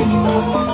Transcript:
Música